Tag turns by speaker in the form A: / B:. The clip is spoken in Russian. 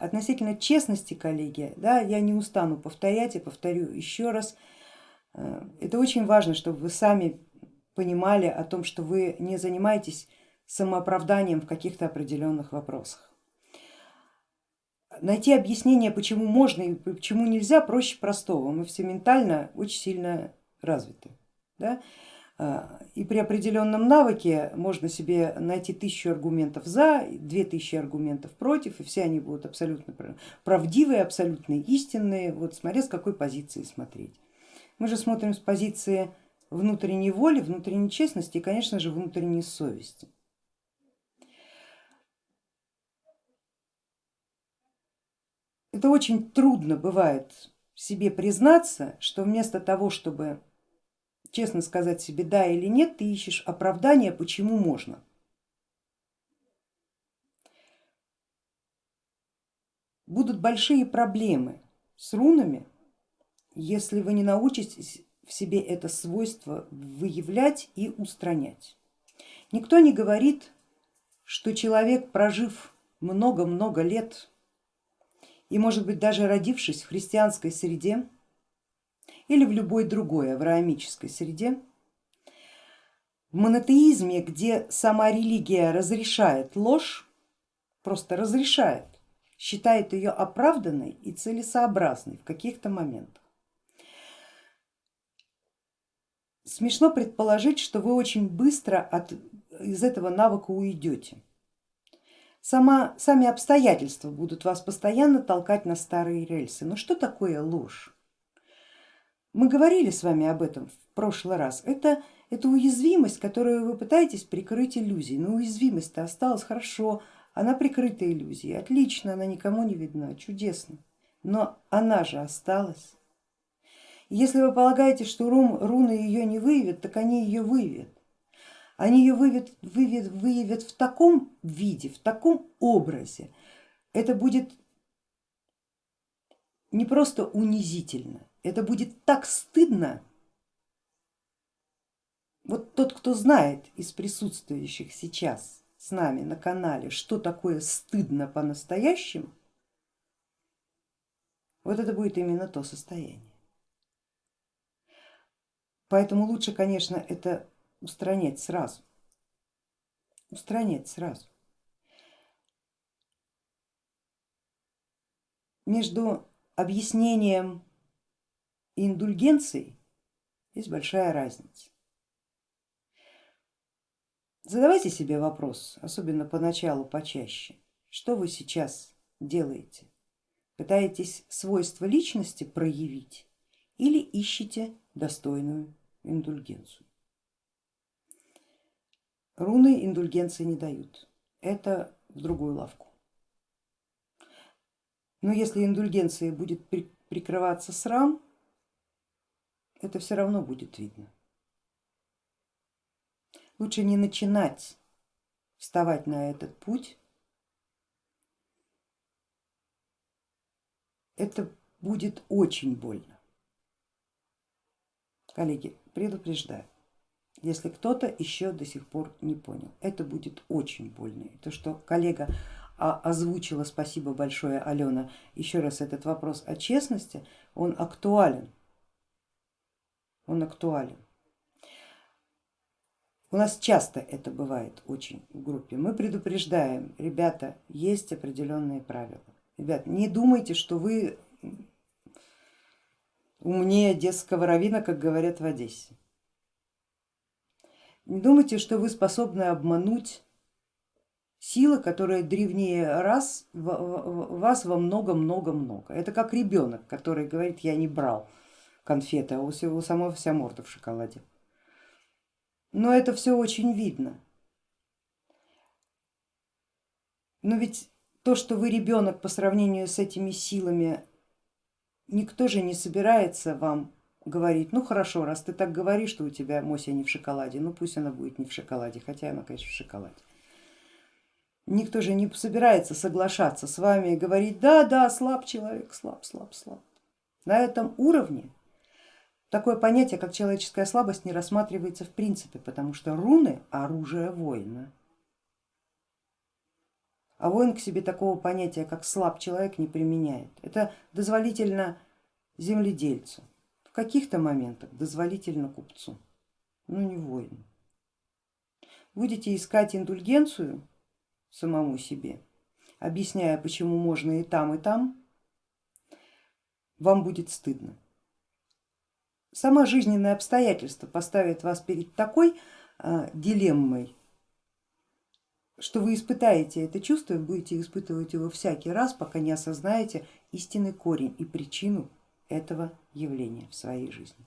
A: Относительно честности, коллеги, да, я не устану повторять и повторю еще раз, э, это очень важно, чтобы вы сами понимали о том, что вы не занимаетесь самооправданием в каких-то определенных вопросах. Найти объяснение, почему можно и почему нельзя, проще простого. Мы все ментально очень сильно развиты. Да? И при определенном навыке можно себе найти тысячу аргументов за, две тысячи аргументов против, и все они будут абсолютно правдивые, абсолютно истинные, вот смотря с какой позиции смотреть. Мы же смотрим с позиции внутренней воли, внутренней честности и, конечно же, внутренней совести. Это очень трудно бывает себе признаться, что вместо того, чтобы честно сказать себе да или нет, ты ищешь оправдание, почему можно. Будут большие проблемы с рунами, если вы не научитесь в себе это свойство выявлять и устранять. Никто не говорит, что человек, прожив много-много лет и может быть даже родившись в христианской среде, или в любой другой авраамической среде. В монотеизме, где сама религия разрешает ложь, просто разрешает, считает ее оправданной и целесообразной в каких-то моментах. Смешно предположить, что вы очень быстро от, из этого навыка уйдете. Сама, сами обстоятельства будут вас постоянно толкать на старые рельсы. Но что такое ложь? Мы говорили с вами об этом в прошлый раз. Это, это уязвимость, которую вы пытаетесь прикрыть иллюзией. Но уязвимость-то осталась хорошо, она прикрыта иллюзией, отлично, она никому не видна, чудесно. Но она же осталась. Если вы полагаете, что рун, руны ее не выявят, так они ее выявят. Они ее выявят, выявят, выявят в таком виде, в таком образе. Это будет не просто унизительно, это будет так стыдно. Вот тот, кто знает из присутствующих сейчас с нами на канале, что такое стыдно по-настоящему, вот это будет именно то состояние. Поэтому лучше, конечно, это устранять сразу, устранять сразу. Между объяснением и индульгенцией есть большая разница. Задавайте себе вопрос, особенно поначалу почаще, что вы сейчас делаете? Пытаетесь свойства личности проявить или ищете достойную индульгенцию? Руны индульгенции не дают, это в другую лавку. Но если индульгенция будет прикрываться срам, это все равно будет видно. Лучше не начинать вставать на этот путь. Это будет очень больно. Коллеги, предупреждаю, если кто-то еще до сих пор не понял, это будет очень больно. То, что коллега озвучила, спасибо большое Алена, еще раз этот вопрос о честности, он актуален он актуален. У нас часто это бывает очень в группе. Мы предупреждаем, ребята, есть определенные правила. Ребят, не думайте, что вы умнее одесского равина, как говорят в Одессе. Не думайте, что вы способны обмануть силы, которая древнее раз, вас во много-много-много. Это как ребенок, который говорит, я не брал конфеты, а у, у самого вся морда в шоколаде. Но это все очень видно. Но ведь то, что вы ребенок по сравнению с этими силами, никто же не собирается вам говорить, ну хорошо, раз ты так говоришь, что у тебя Мося не в шоколаде, ну пусть она будет не в шоколаде, хотя она, конечно, в шоколаде. Никто же не собирается соглашаться с вами и говорить, да, да, слаб человек, слаб, слаб, слаб. На этом уровне Такое понятие, как человеческая слабость, не рассматривается в принципе, потому что руны оружие воина. а воин к себе такого понятия, как слаб человек, не применяет. Это дозволительно земледельцу, в каких-то моментах дозволительно купцу, но не воину. Будете искать индульгенцию самому себе, объясняя, почему можно и там, и там, вам будет стыдно. Сама жизненное обстоятельство поставит вас перед такой а, дилеммой, что вы испытаете это чувство и будете испытывать его всякий раз, пока не осознаете истинный корень и причину этого явления в своей жизни.